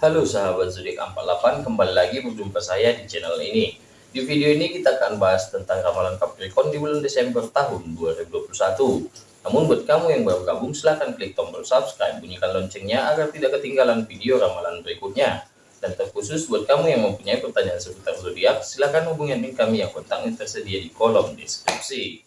Halo sahabat zodiak 48, kembali lagi berjumpa saya di channel ini. Di video ini kita akan bahas tentang ramalan Capricorn di bulan Desember tahun 2021. Namun buat kamu yang baru gabung silahkan klik tombol subscribe, bunyikan loncengnya agar tidak ketinggalan video ramalan berikutnya. Dan terkhusus buat kamu yang mempunyai pertanyaan seputar zodiak, silahkan hubungi kami yang kontaknya tersedia di kolom deskripsi.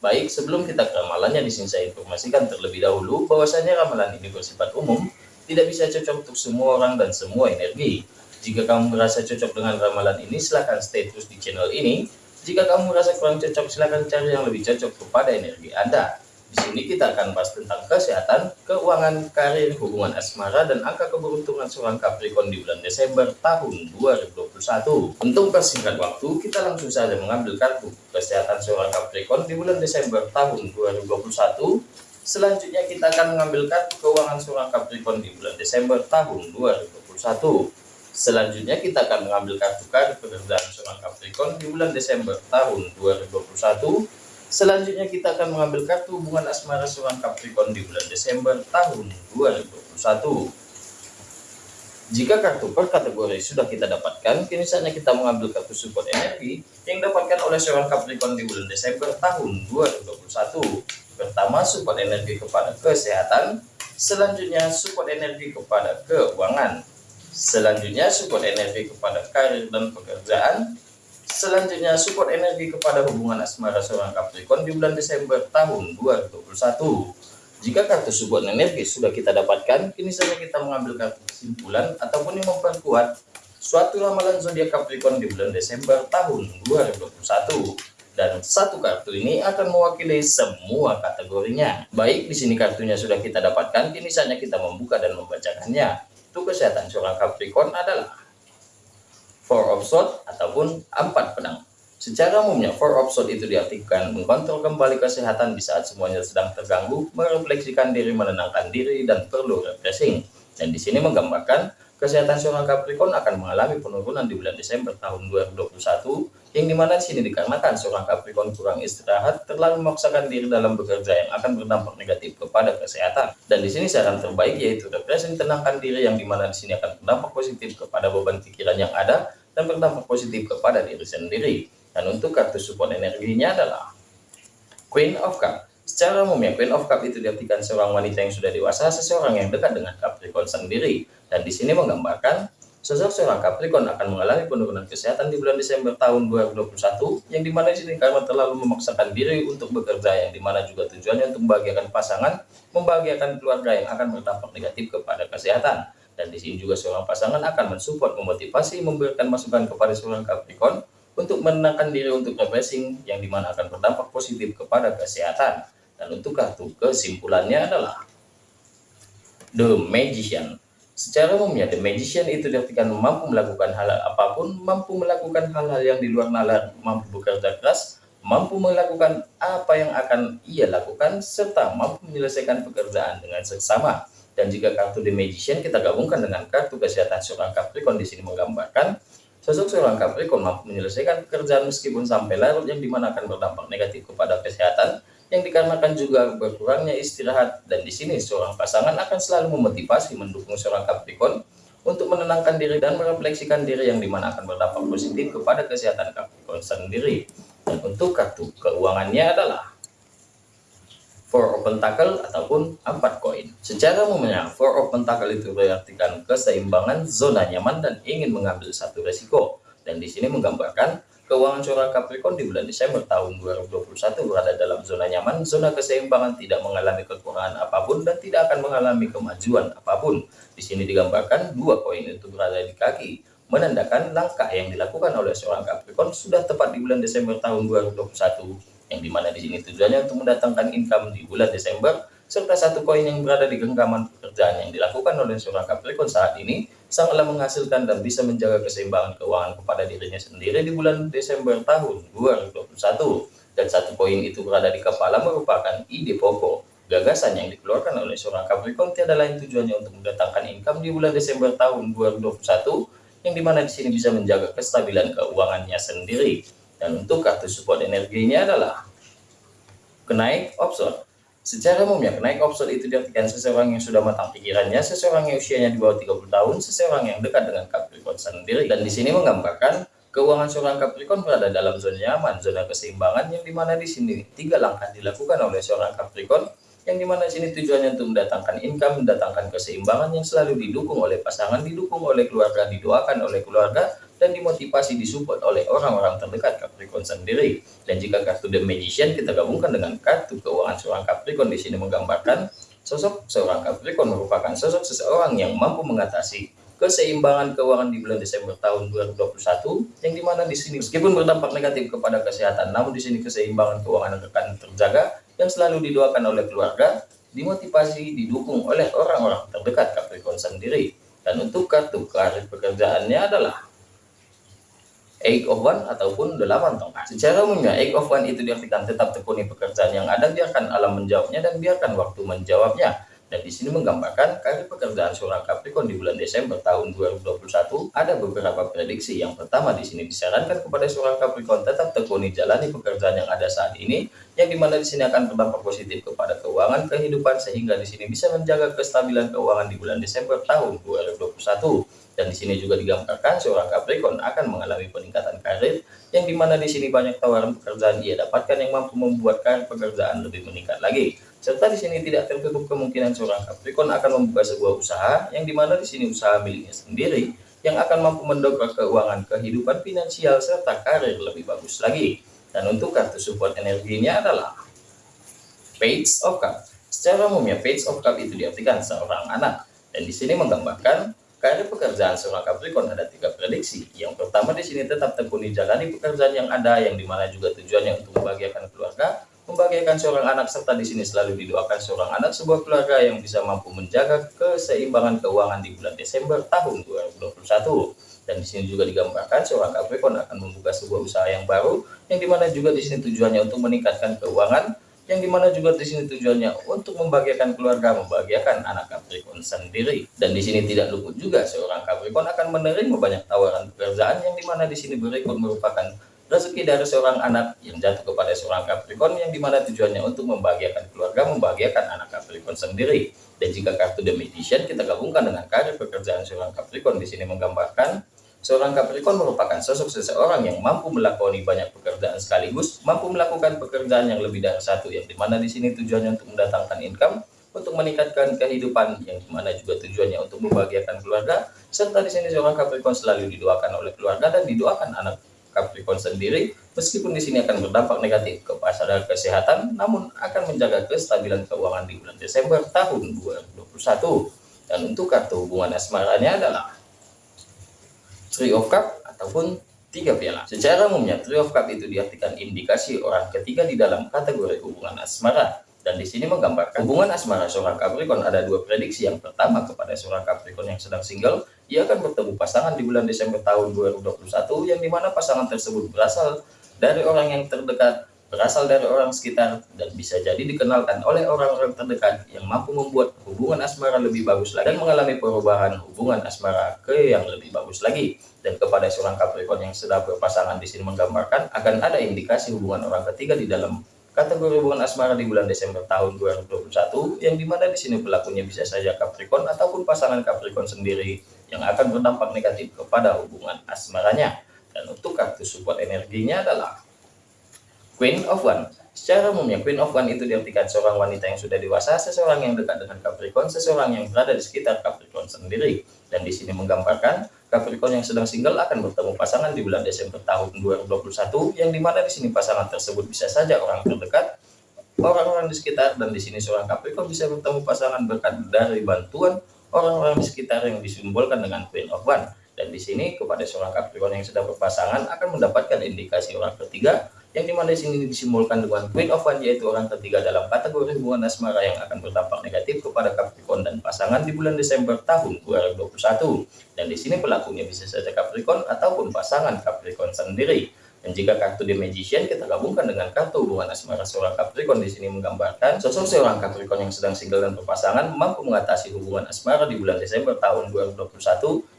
Baik, sebelum kita ke ramalannya, di sini saya informasikan terlebih dahulu bahwasanya ramalan ini bersifat umum tidak bisa cocok untuk semua orang dan semua energi. Jika kamu merasa cocok dengan ramalan ini, silahkan stay terus di channel ini. Jika kamu merasa kurang cocok, silahkan cari yang lebih cocok kepada energi Anda. Di sini kita akan bahas tentang kesehatan, keuangan, karir, hubungan asmara, dan angka keberuntungan seorang Capricorn di bulan Desember tahun 2021. Untuk persingkat waktu, kita langsung saja mengambil kartu kesehatan seorang Capricorn di bulan Desember tahun 2021 Selanjutnya kita akan mengambil kartu keuangan seorang Capricorn di bulan Desember tahun 2021. Selanjutnya kita akan mengambil kartu kartu pekerjaan seorang Capricorn di bulan Desember tahun 2021. Selanjutnya kita akan mengambil kartu hubungan asmara seorang Capricorn di bulan Desember tahun 2021. Jika kartu per kategori sudah kita dapatkan, kini saatnya kita mengambil kartu support energi yang dapatkan oleh seorang Capricorn di bulan Desember tahun 2021. Pertama, support energi kepada kesehatan. Selanjutnya, support energi kepada keuangan. Selanjutnya, support energi kepada karir dan pekerjaan. Selanjutnya, support energi kepada hubungan asmara seorang Capricorn di bulan Desember tahun 2021. Jika kartu support energi sudah kita dapatkan, kini saja kita mengambil kartu kesimpulan ataupun yang memperkuat suatu ramalan zodiak Capricorn di bulan Desember tahun 2021. Dan satu kartu ini akan mewakili semua kategorinya. Baik, di sini kartunya sudah kita dapatkan, kini saja kita membuka dan membacakannya. Untuk kesehatan seorang Capricorn adalah Four of Swords ataupun empat pedang. Secara umumnya, four of sword itu diartikan mengontrol kembali kesehatan di saat semuanya sedang terganggu, merefleksikan diri, menenangkan diri, dan perlu refreshing. Dan di sini menggambarkan kesehatan seorang Capricorn akan mengalami penurunan di bulan Desember tahun 2021, yang di mana di sini dikarenakan seorang Capricorn kurang istirahat, terlalu memaksakan diri dalam bekerja yang akan berdampak negatif kepada kesehatan. Dan di sini saran terbaik yaitu refreshing tenangkan diri yang di mana di sini akan berdampak positif kepada beban pikiran yang ada dan berdampak positif kepada diri sendiri. Dan untuk kartu support energinya adalah Queen of Cup. Secara umumnya, Queen of Cup itu diartikan seorang wanita yang sudah dewasa, seseorang yang dekat dengan Capricorn sendiri. Dan di sini menggambarkan sosok seorang Capricorn akan mengalami penurunan kesehatan di bulan Desember tahun 2021, yang di mana di sini karena terlalu memaksakan diri untuk bekerja, yang di mana juga tujuannya untuk membahagiakan pasangan, membahagiakan keluarga yang akan berdampak negatif kepada kesehatan. Dan di sini juga seorang pasangan akan mensupport, memotivasi, memberikan masukan kepada seorang Capricorn, untuk menenangkan diri untuk refreshing yang di mana akan berdampak positif kepada kesehatan. Dan untuk kartu kesimpulannya adalah The Magician. Secara umumnya, The Magician itu diartikan mampu melakukan hal apa pun, mampu melakukan hal-hal yang di luar nalar, mampu bekerja keras, mampu melakukan apa yang akan ia lakukan, serta mampu menyelesaikan pekerjaan dengan seksama. Dan jika kartu The Magician kita gabungkan dengan kartu kesehatan seorang Capricorn di sini menggambarkan Sosok seorang Capricorn mampu menyelesaikan pekerjaan meskipun sampai larut yang di mana akan berdampak negatif kepada kesehatan yang dikarenakan juga berkurangnya istirahat dan di sini seorang pasangan akan selalu memotivasi mendukung seorang Capricorn untuk menenangkan diri dan merefleksikan diri yang di mana akan berdampak positif kepada kesehatan Capricorn sendiri dan untuk kartu keuangannya adalah four of pentacle ataupun empat koin. Secara umumnya, four of pentacle itu berartikan keseimbangan, zona nyaman, dan ingin mengambil satu resiko. Dan di sini menggambarkan keuangan seorang Capricorn di bulan Desember tahun 2021 berada dalam zona nyaman, zona keseimbangan, tidak mengalami kekurangan apa pun, dan tidak akan mengalami kemajuan apa pun. Di sini digambarkan dua koin itu berada di kaki, menandakan langkah yang dilakukan oleh seorang Capricorn sudah tepat di bulan Desember tahun 2021 yang di mana di sini tujuannya untuk mendatangkan income di bulan Desember serta satu koin yang berada di genggaman pekerjaan yang dilakukan oleh seorang Capricorn saat ini sangatlah menghasilkan dan bisa menjaga keseimbangan keuangan kepada dirinya sendiri di bulan Desember tahun 2021 dan satu koin itu berada di kepala merupakan ide pokok. Gagasan yang dikeluarkan oleh seorang Capricorn tiada lain tujuannya untuk mendatangkan income di bulan Desember tahun 2021 yang di mana di sini bisa menjaga kestabilan keuangannya sendiri. Dan untuk kartu support energinya adalah kenaik option. Secara umumnya, kenaik offshore itu diartikan seseorang yang sudah matang pikirannya, seseorang yang usianya di bawah 30 tahun, seseorang yang dekat dengan Capricorn sendiri. Dan di sini menggambarkan keuangan seorang Capricorn berada dalam zona nyaman, zona keseimbangan, yang di mana di sini tiga langkah dilakukan oleh seorang Capricorn, yang di mana di sini tujuannya untuk mendatangkan income, mendatangkan keseimbangan yang selalu didukung oleh pasangan, didukung oleh keluarga, didoakan oleh keluarga, dan dimotivasi disupport oleh orang-orang terdekat Capricorn sendiri. Dan jika kartu The Magician kita gabungkan dengan kartu keuangan seorang Capricorn di sini menggambarkan sosok seorang Capricorn merupakan sosok seseorang yang mampu mengatasi keseimbangan keuangan di bulan Desember tahun 2021 yang di mana di sini meskipun berdampak negatif kepada kesehatan namun di sini keseimbangan keuangan akan terjaga yang selalu didoakan oleh keluarga dimotivasi didukung oleh orang-orang terdekat Capricorn sendiri dan untuk kartu karir pekerjaannya adalah Eight of One ataupun delapan tongkat. Secara umumnya, Eight of One itu diartikan tetap tekuni pekerjaan yang ada, biarkan alam menjawabnya dan biarkan waktu menjawabnya. Dan di sini menggambarkan karir pekerjaan seorang Capricorn di bulan Desember tahun 2021 ada beberapa prediksi. Yang pertama di sini disarankan kepada seorang Capricorn tetap tekuni jalani pekerjaan yang ada saat ini, yang di mana di sini akan berdampak positif kepada keuangan kehidupan sehingga di sini bisa menjaga kestabilan keuangan di bulan Desember tahun 2021 dan di sini juga digambarkan seorang Capricorn akan mengalami peningkatan karir yang di mana di sini banyak tawaran pekerjaan ia dapatkan yang mampu membuat karir pekerjaan lebih meningkat lagi. Serta di sini tidak tertutup kemungkinan seorang Capricorn akan membuka sebuah usaha yang di mana di sini usaha miliknya sendiri yang akan mampu mendongkrak keuangan kehidupan finansial serta karir lebih bagus lagi dan untuk kartu support energinya adalah Page of Cup secara umumnya Page of Cup itu diartikan seorang anak dan di sini menggambarkan Karir pekerjaan seorang Capricorn ada tiga prediksi. Yang pertama di sini tetap tekuni jalani pekerjaan yang ada, yang di mana juga tujuannya untuk membahagiakan keluarga, membahagiakan seorang anak, serta di sini selalu didoakan seorang anak sebuah keluarga yang bisa mampu menjaga keseimbangan keuangan di bulan Desember tahun 2021. Dan di sini juga digambarkan seorang Capricorn akan membuka sebuah usaha yang baru, yang di mana juga di sini tujuannya untuk meningkatkan keuangan, yang di mana juga di sini tujuannya untuk membahagiakan keluarga, membahagiakan anak Capricorn sendiri. Dan di sini tidak luput juga seorang Capricorn akan menerima banyak tawaran pekerjaan yang di mana di sini berikut merupakan rezeki dari seorang anak yang jatuh kepada seorang Capricorn yang di mana tujuannya untuk membahagiakan keluarga, membahagiakan anak Capricorn sendiri. Dan jika kartu The Magician kita gabungkan dengan karir pekerjaan seorang Capricorn di sini menggambarkan Seorang Capricorn merupakan sosok seseorang yang mampu melakoni banyak pekerjaan sekaligus, mampu melakukan pekerjaan yang lebih dari satu, yang di mana di sini tujuannya untuk mendatangkan income, untuk meningkatkan kehidupan, yang di mana juga tujuannya untuk membahagiakan keluarga, serta di sini seorang Capricorn selalu didoakan oleh keluarga dan didoakan anak Capricorn sendiri, meskipun di sini akan berdampak negatif ke pasar kesehatan, namun akan menjaga kestabilan keuangan di bulan Desember tahun 2021. Dan untuk kartu hubungan asmaranya adalah Three of Cup ataupun tiga piala. Secara umumnya Three of Cup itu diartikan indikasi orang ketiga di dalam kategori hubungan asmara. Dan di sini menggambarkan hubungan asmara seorang Capricorn ada dua prediksi. Yang pertama kepada seorang Capricorn yang sedang single, ia akan bertemu pasangan di bulan Desember tahun 2021 yang di mana pasangan tersebut berasal dari orang yang terdekat berasal dari orang sekitar dan bisa jadi dikenalkan oleh orang-orang terdekat yang mampu membuat hubungan asmara lebih bagus lagi dan mengalami perubahan hubungan asmara ke yang lebih bagus lagi. Dan kepada seorang Capricorn yang sedang berpasangan di sini menggambarkan akan ada indikasi hubungan orang ketiga di dalam kategori hubungan asmara di bulan Desember tahun 2021 yang di mana di sini pelakunya bisa saja Capricorn ataupun pasangan Capricorn sendiri yang akan berdampak negatif kepada hubungan asmaranya. Dan untuk kartu support energinya adalah Queen of One. Secara umumnya Queen of One itu diartikan seorang wanita yang sudah dewasa, seseorang yang dekat dengan Capricorn, seseorang yang berada di sekitar Capricorn sendiri. Dan di sini menggambarkan Capricorn yang sedang single akan bertemu pasangan di bulan Desember tahun 2021, yang di mana di sini pasangan tersebut bisa saja orang terdekat, orang-orang di sekitar, dan di sini seorang Capricorn bisa bertemu pasangan berkat dari bantuan orang-orang di sekitar yang disimbolkan dengan Queen of One. Dan di sini kepada seorang Capricorn yang sedang berpasangan akan mendapatkan indikasi orang ketiga yang di mana di sini disimbolkan dengan Queen of One yaitu orang ketiga dalam kategori hubungan asmara yang akan berdampak negatif kepada Capricorn dan pasangan di bulan Desember tahun 2021 dan di sini pelakunya bisa saja Capricorn ataupun pasangan Capricorn sendiri Dan jika kartu The Magician kita gabungkan dengan kartu hubungan asmara seorang Capricorn di sini menggambarkan sosok seorang Capricorn yang sedang single dan berpasangan mampu mengatasi hubungan asmara di bulan Desember tahun 2021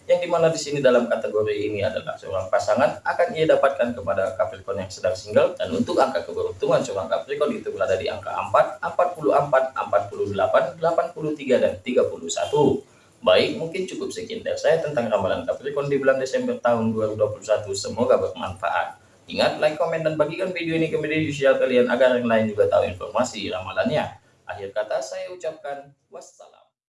yang di mana di sini dalam kategori ini adalah seorang pasangan akan ia dapatkan kepada Capricorn yang sedang single dan untuk angka keberuntungan seorang Capricorn itu berada di angka 4, 44, 48, 83 dan 31. Baik, mungkin cukup sekian dari saya tentang ramalan Capricorn di bulan Desember tahun 2021. Semoga bermanfaat. Ingat, like, komen, dan bagikan video ini ke media sosial kalian agar yang lain juga tahu informasi ramalannya. Akhir kata saya ucapkan wassalam.